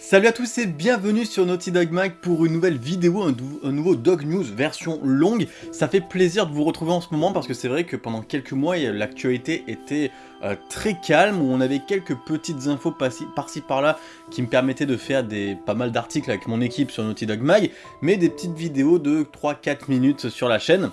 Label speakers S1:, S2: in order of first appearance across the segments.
S1: Salut à tous et bienvenue sur Naughty Dog Mag pour une nouvelle vidéo, un, nouveau Dog News version longue. Ça fait plaisir de vous retrouver en ce moment parce que c'est vrai que pendant quelques mois l'actualité était euh, très calme, on avait quelques petites infos par-ci par-là qui me permettaient de faire des pas mal d'articles avec mon équipe sur Naughty Dog Mag, mais des petites vidéos de 3-4 minutes sur la chaîne.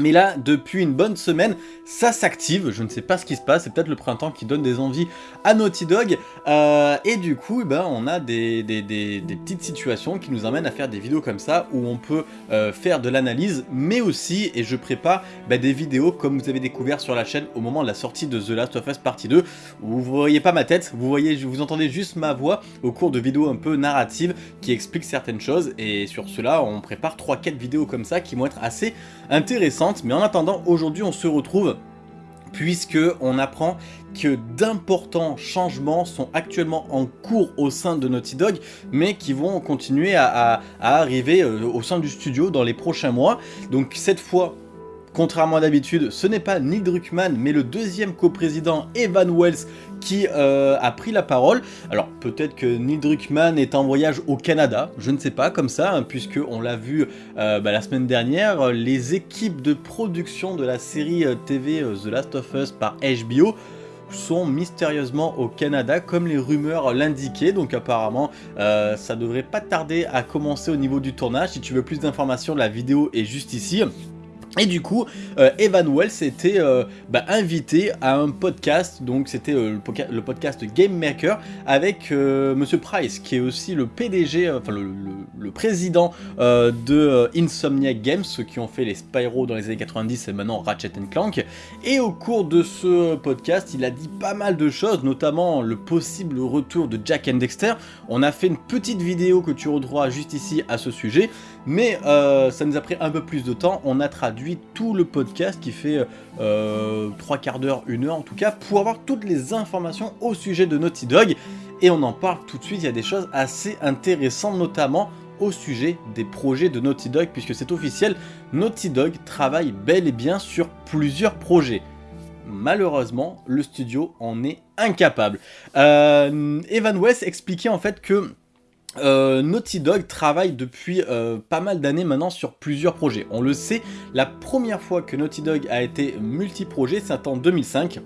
S1: Mais là, depuis une bonne semaine, ça s'active, je ne sais pas ce qui se passe, c'est peut-être le printemps qui donne des envies à Naughty Dog, euh, et du coup, eh ben, on a des, petites situations qui nous amènent à faire des vidéos comme ça, où on peut euh, faire de l'analyse, mais aussi, et je prépare ben, des vidéos comme vous avez découvert sur la chaîne au moment de la sortie de The Last of Us Partie 2, où vous voyez pas ma tête, vous voyez, vous entendez juste ma voix au cours de vidéos un peu narratives qui expliquent certaines choses, et sur cela, on prépare 3-4 vidéos comme ça qui vont être assez intéressantes mais en attendant, aujourd'hui on se retrouve puisque on apprend que d'importants changements sont actuellement en cours au sein de Naughty Dog, mais qui vont continuer à, arriver euh, au sein du studio dans les prochains mois. Donc cette fois, Contrairement à d'habitude, ce n'est pas Neil Druckmann, mais le deuxième coprésident Evan Wells qui euh, a pris la parole. Alors peut-être que Neil Druckmann est en voyage au Canada, je ne sais pas, comme ça, hein, puisque on l'a vu euh, bah, la semaine dernière, les équipes de production de la série euh, TV The Last of Us par HBO sont mystérieusement au Canada comme les rumeurs l'indiquaient. Donc apparemment ça devrait pas tarder à commencer au niveau du tournage. Si tu veux plus d'informations la vidéo est juste ici et du coup, euh, Evan Wells était euh, bah, invité à un podcast, donc c'était euh, le, podcast Game Maker avec Monsieur Price, qui est aussi le PDG, enfin le, président de Insomniac Games, ceux qui ont fait les Spyro dans les années 90 et maintenant Ratchet Clank. Et au cours de ce podcast, il a dit pas mal de choses, notamment le possible retour de Jack and Dexter. On a fait une petite vidéo que tu retrouveras juste ici à ce sujet, mais ça nous a pris un peu plus de temps. On a traduit tout le podcast qui fait euh, trois quarts d'heure, une heure en tout cas, pour avoir toutes les informations au sujet de Naughty Dog. Et on en parle tout de suite, il y a des choses assez intéressantes, notamment au sujet des projets de Naughty Dog, puisque c'est officiel, Naughty Dog travaille bel et bien sur plusieurs projets. Malheureusement, le studio en est incapable. Euh, Evan West expliquait en fait que euh, Naughty Dog travaille depuis euh, pas mal d'années maintenant sur plusieurs projets. On le sait, la première fois que Naughty Dog a été multi-projet, c'est en 2005.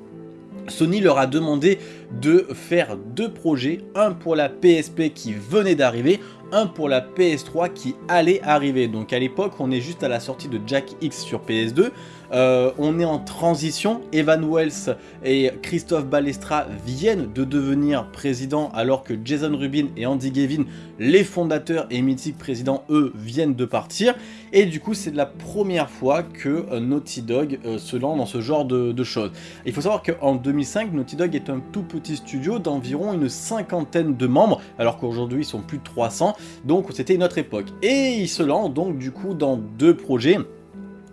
S1: Sony leur a demandé de faire deux projets, un pour la PSP qui venait d'arriver, un pour la PS3 qui allait arriver. Donc à l'époque, on est juste à la sortie de Jack X sur PS2. Euh, on est en transition, Evan Wells et Christophe Balestra viennent de devenir présidents alors que Jason Rubin et Andy Gavin, les fondateurs et mythiques présidents, eux, viennent de partir. Et du coup, c'est la première fois que euh, Naughty Dog euh, se lance dans ce genre de, de choses. Il faut savoir qu'en 2005, Naughty Dog est un tout petit studio d'environ une cinquantaine de membres, alors qu'aujourd'hui ils sont plus de 300, donc c'était une autre époque. Et il se lance donc du coup dans deux projets.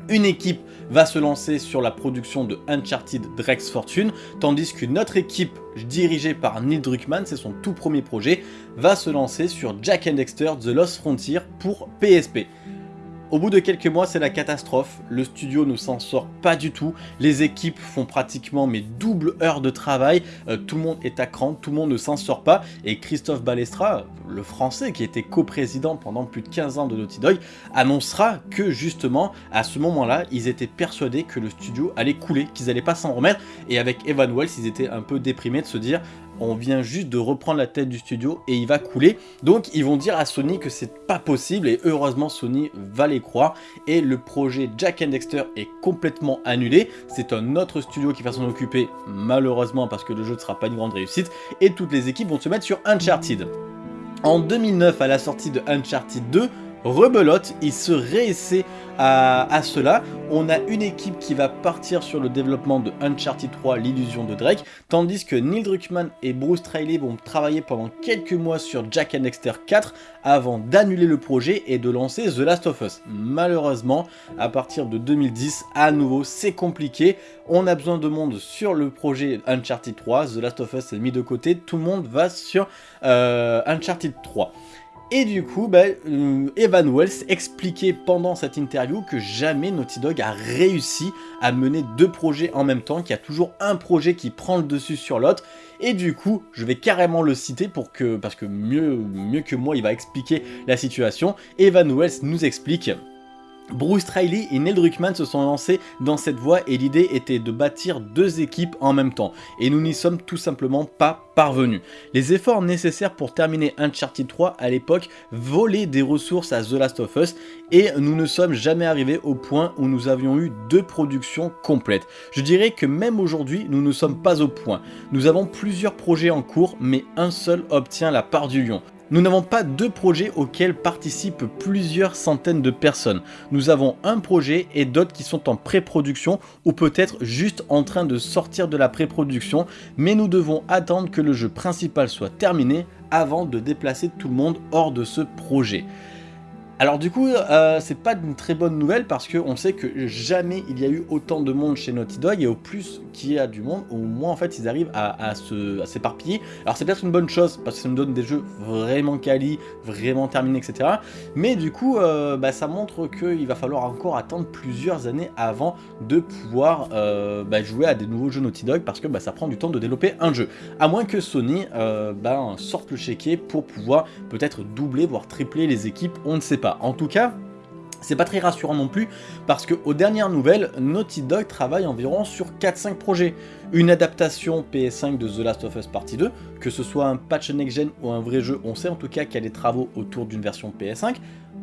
S1: Une équipe va se lancer sur la production de Uncharted Drex Fortune, tandis qu'une autre équipe dirigée par Neil Druckmann, c'est son tout premier projet, va se lancer sur Jack and Dexter The Lost Frontier pour PSP. Au bout de quelques mois, c'est la catastrophe, le studio ne s'en sort pas du tout, les équipes font pratiquement mes doubles heures de travail, euh, tout le monde est à cran, tout le monde ne s'en sort pas, et Christophe Balestra, le français qui était coprésident pendant plus de 15 ans de Naughty Dog, annoncera que justement, à ce moment-là, ils étaient persuadés que le studio allait couler, qu'ils allaient pas s'en remettre, et avec Evan Wells, ils étaient un peu déprimés de se dire on vient juste de reprendre la tête du studio et il va couler. Donc ils vont dire à Sony que c'est pas possible et heureusement Sony va les croire. Et le projet Jack and Dexter est complètement annulé. C'est un autre studio qui va s'en occuper malheureusement parce que le jeu ne sera pas une grande réussite. Et toutes les équipes vont se mettre sur Uncharted. En 2009, à la sortie de Uncharted 2, rebelote, il se réessaie à, cela. On a une équipe qui va partir sur le développement de Uncharted 3, l'illusion de Drake, tandis que Neil Druckmann et Bruce Trailey vont travailler pendant quelques mois sur Jack and Dexter 4 avant d'annuler le projet et de lancer The Last of Us. Malheureusement, à partir de 2010, à nouveau, c'est compliqué. On a besoin de monde sur le projet Uncharted 3, The Last of Us est mis de côté, tout le monde va sur euh, Uncharted 3. Et du coup, bah, euh, Evan Wells expliquait pendant cette interview que jamais Naughty Dog a réussi à mener deux projets en même temps, qu'il y a toujours un projet qui prend le dessus sur l'autre. Et du coup, je vais carrément le citer pour que, parce que mieux, mieux que moi, il va expliquer la situation. Evan Wells nous explique Bruce Riley et Neil Druckmann se sont lancés dans cette voie et l'idée était de bâtir deux équipes en même temps. Et nous n'y sommes tout simplement pas parvenus. Les efforts nécessaires pour terminer Uncharted 3 à l'époque volaient des ressources à The Last of Us et nous ne sommes jamais arrivés au point où nous avions eu deux productions complètes. Je dirais que même aujourd'hui, nous ne sommes pas au point. Nous avons plusieurs projets en cours, mais un seul obtient la part du lion. Nous n'avons pas deux projets auxquels participent plusieurs centaines de personnes. Nous avons un projet et d'autres qui sont en pré-production ou peut-être juste en train de sortir de la pré-production, mais nous devons attendre que le jeu principal soit terminé avant de déplacer tout le monde hors de ce projet. Alors du coup, euh, c'est pas une très bonne nouvelle parce qu'on sait que jamais il y a eu autant de monde chez Naughty Dog et au plus qu'il y a du monde, au moins en fait ils arrivent à, s'éparpiller. Alors c'est peut-être une bonne chose parce que ça nous donne des jeux vraiment quali, vraiment terminés, etc. Mais du coup, euh, bah, ça montre qu'il va falloir encore attendre plusieurs années avant de pouvoir euh, bah, jouer à des nouveaux jeux Naughty Dog parce que bah, ça prend du temps de développer un jeu. À moins que Sony bah, sorte le chéquier pour pouvoir peut-être doubler voire tripler les équipes, on ne sait pas. En tout cas, c'est pas très rassurant non plus, parce que aux dernières nouvelles, Naughty Dog travaille environ sur 4-5 projets. Une adaptation PS5 de The Last of Us Partie 2, que ce soit un patch next-gen ou un vrai jeu, on sait en tout cas qu'il y a des travaux autour d'une version PS5,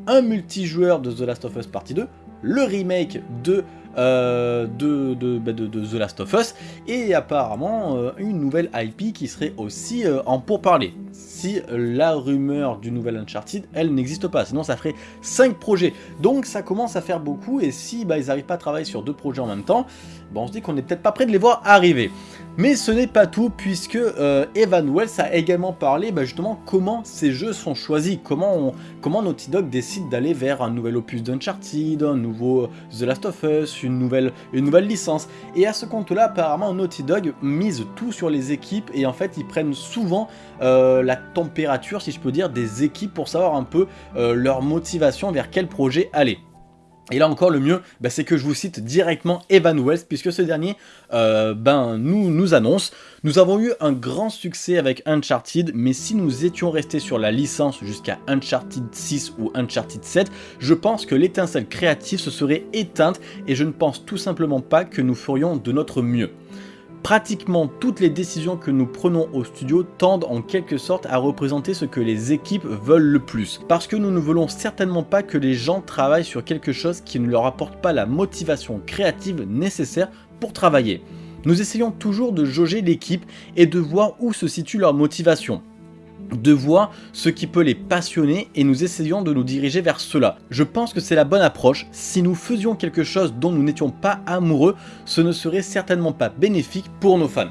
S1: un multijoueur de The Last of Us Partie 2, le remake de euh, bah, de, The Last of Us, et apparemment euh, une nouvelle IP qui serait aussi euh, en pourparler. Si la rumeur du nouvel Uncharted, elle n'existe pas, sinon ça ferait 5 projets. Donc ça commence à faire beaucoup, et si bah, ils n'arrivent pas à travailler sur deux projets en même temps, bah, on se dit qu'on n'est peut-être pas prêt de les voir arriver. Mais ce n'est pas tout, puisque Evan Wells a également parlé justement comment ces jeux sont choisis, comment, Naughty Dog décide d'aller vers un nouvel opus d'Uncharted, un nouveau The Last of Us, une nouvelle, licence. Et à ce compte-là, apparemment, Naughty Dog mise tout sur les équipes et en fait, ils prennent souvent euh, la température, si je peux dire, des équipes pour savoir un peu euh, leur motivation vers quel projet aller. Et là encore, le mieux, bah, c'est que je vous cite directement Evan Wells, puisque ce dernier euh, ben, nous, nous annonce « Nous avons eu un grand succès avec Uncharted, mais si nous étions restés sur la licence jusqu'à Uncharted 6 ou Uncharted 7, je pense que l'étincelle créative se serait éteinte et je ne pense tout simplement pas que nous ferions de notre mieux. » Pratiquement toutes les décisions que nous prenons au studio tendent en quelque sorte à représenter ce que les équipes veulent le plus. Parce que nous ne voulons certainement pas que les gens travaillent sur quelque chose qui ne leur apporte pas la motivation créative nécessaire pour travailler. Nous essayons toujours de jauger l'équipe et de voir où se situe leur motivation de voir ce qui peut les passionner et nous essayons de nous diriger vers cela. Je pense que c'est la bonne approche, si nous faisions quelque chose dont nous n'étions pas amoureux, ce ne serait certainement pas bénéfique pour nos fans.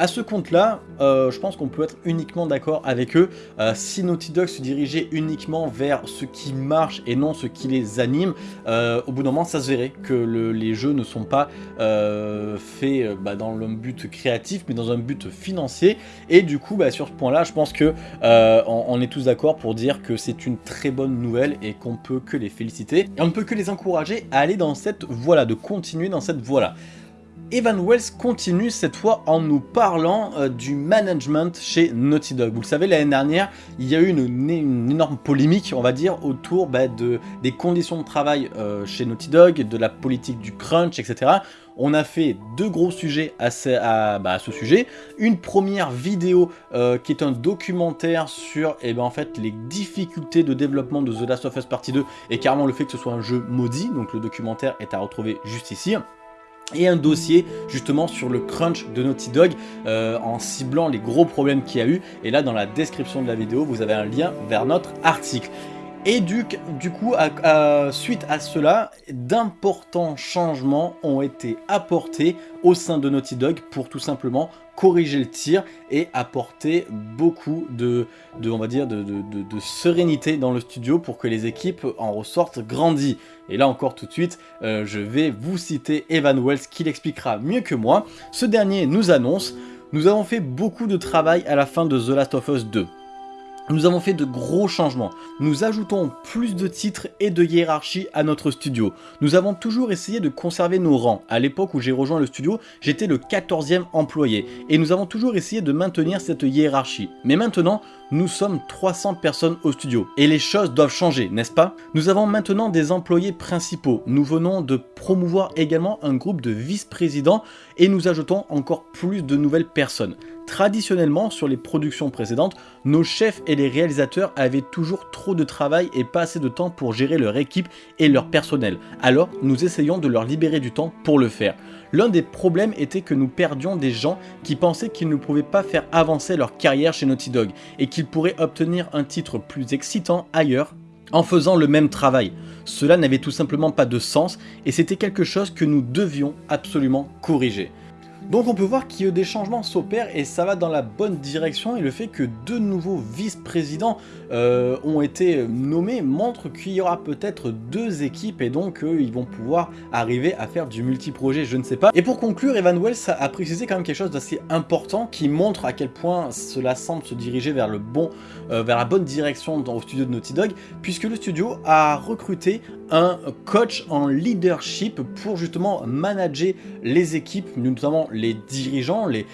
S1: À ce compte-là, euh, je pense qu'on peut être uniquement d'accord avec eux. Euh, si Naughty Dog se dirigeait uniquement vers ce qui marche et non ce qui les anime, euh, au bout d'un moment, ça se verrait que les jeux ne sont pas faits bah, dans le but créatif, mais dans un but financier. Et du coup, bah, sur ce point-là, je pense que on, est tous d'accord pour dire que c'est une très bonne nouvelle et qu'on peut que les féliciter. Et on ne peut que les encourager à aller dans cette voie-là, de continuer dans cette voie-là. Evan Wells continue cette fois en nous parlant euh, du management chez Naughty Dog. Vous le savez, l'année dernière, il y a eu une, énorme polémique, on va dire, autour bah, de, des conditions de travail euh, chez Naughty Dog, de la politique du crunch, etc. On a fait deux gros sujets à ce, bah, sujet. Une première vidéo euh, qui est un documentaire sur eh ben, en fait, les difficultés de développement de The Last of Us Partie 2 et carrément le fait que ce soit un jeu maudit. Donc le documentaire est à retrouver juste ici et un dossier justement sur le crunch de Naughty Dog euh, en ciblant les gros problèmes qu'il y a eu et là dans la description de la vidéo vous avez un lien vers notre article. Et du, coup, suite à cela, d'importants changements ont été apportés au sein de Naughty Dog pour tout simplement corriger le tir et apporter beaucoup de, de, sérénité dans le studio pour que les équipes en ressortent grandies. Et là encore tout de suite, euh, je vais vous citer Evan Wells qui l'expliquera mieux que moi. Ce dernier nous annonce « Nous avons fait beaucoup de travail à la fin de The Last of Us 2. Nous avons fait de gros changements. Nous ajoutons plus de titres et de hiérarchie à notre studio. Nous avons toujours essayé de conserver nos rangs. À l'époque où j'ai rejoint le studio, j'étais le 14e employé. Et nous avons toujours essayé de maintenir cette hiérarchie. Mais maintenant, nous sommes 300 personnes au studio. Et les choses doivent changer, n'est-ce pas? Nous avons maintenant des employés principaux. Nous venons de promouvoir également un groupe de vice-présidents et nous ajoutons encore plus de nouvelles personnes. Traditionnellement, sur les productions précédentes, nos chefs et les réalisateurs avaient toujours trop de travail et pas assez de temps pour gérer leur équipe et leur personnel. Alors, nous essayons de leur libérer du temps pour le faire. L'un des problèmes était que nous perdions des gens qui pensaient qu'ils ne pouvaient pas faire avancer leur carrière chez Naughty Dog et qu'ils pourraient obtenir un titre plus excitant ailleurs en faisant le même travail. Cela n'avait tout simplement pas de sens et c'était quelque chose que nous devions absolument corriger. Donc on peut voir que des changements s'opèrent et ça va dans la bonne direction et le fait que deux nouveaux vice-présidents euh, ont été nommés montre qu'il y aura peut-être deux équipes et donc euh, ils vont pouvoir arriver à faire du multi-projet, je ne sais pas. Et pour conclure, Evan Wells a précisé quand même quelque chose d'assez important qui montre à quel point cela semble se diriger vers, le bon, euh, vers la bonne direction dans le studio de Naughty Dog puisque le studio a recruté un coach en leadership pour justement manager les équipes, notamment les dirigeants, les,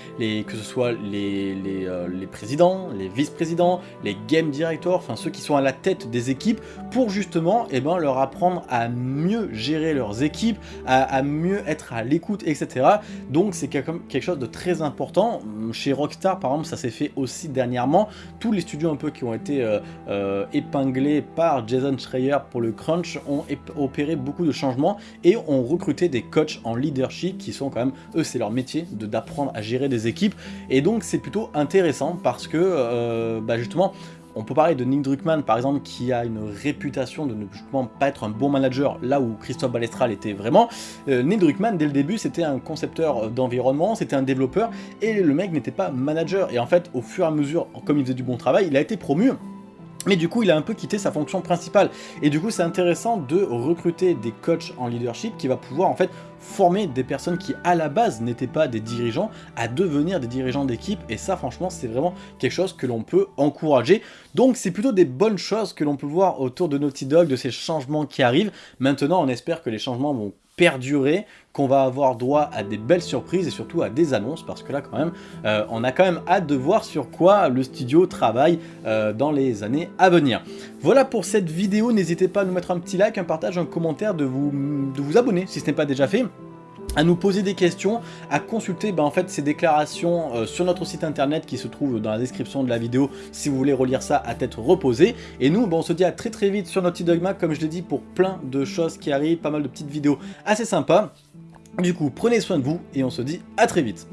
S1: que ce soit euh, les présidents, les vice-présidents, les game directors, enfin ceux qui sont à la tête des équipes, pour justement eh ben, leur apprendre à mieux gérer leurs équipes, à, mieux être à l'écoute, etc. Donc c'est quelque chose de très important. Chez Rockstar, par exemple, ça s'est fait aussi dernièrement. Tous les studios un peu qui ont été euh, euh, épinglés par Jason Schreier pour le crunch ont opéré beaucoup de changements et ont recruté des coachs en leadership qui sont quand même, eux c'est leur métier, d'apprendre à gérer des équipes. Et donc c'est plutôt intéressant parce que euh, bah, justement, on peut parler de Nick Druckmann par exemple qui a une réputation de ne justement pas être un bon manager là où Christophe Balestral était vraiment. Euh, Nick Druckmann dès le début c'était un concepteur d'environnement, c'était un développeur et le mec n'était pas manager et en fait au fur et à mesure comme il faisait du bon travail il a été promu mais du coup, il a un peu quitté sa fonction principale. Et du coup, c'est intéressant de recruter des coachs en leadership qui va pouvoir en fait former des personnes qui à la base n'étaient pas des dirigeants à devenir des dirigeants d'équipe. Et ça, franchement, c'est vraiment quelque chose que l'on peut encourager. Donc, c'est plutôt des bonnes choses que l'on peut voir autour de Naughty Dog, de ces changements qui arrivent. Maintenant, on espère que les changements vont perdurer, qu'on va avoir droit à des belles surprises et surtout à des annonces parce que là quand même euh, on a quand même hâte de voir sur quoi le studio travaille euh, dans les années à venir. Voilà pour cette vidéo, n'hésitez pas à nous mettre un petit like, un partage, un commentaire, de vous, de vous abonner si ce n'est pas déjà fait à nous poser des questions, à consulter ben, en fait ces déclarations euh, sur notre site internet qui se trouve dans la description de la vidéo si vous voulez relire ça à tête reposée. Et nous, ben, on se dit à très très vite sur Naughty Dogma, comme je l'ai dit, pour plein de choses qui arrivent, pas mal de petites vidéos assez sympas. Du coup, prenez soin de vous et on se dit à très vite.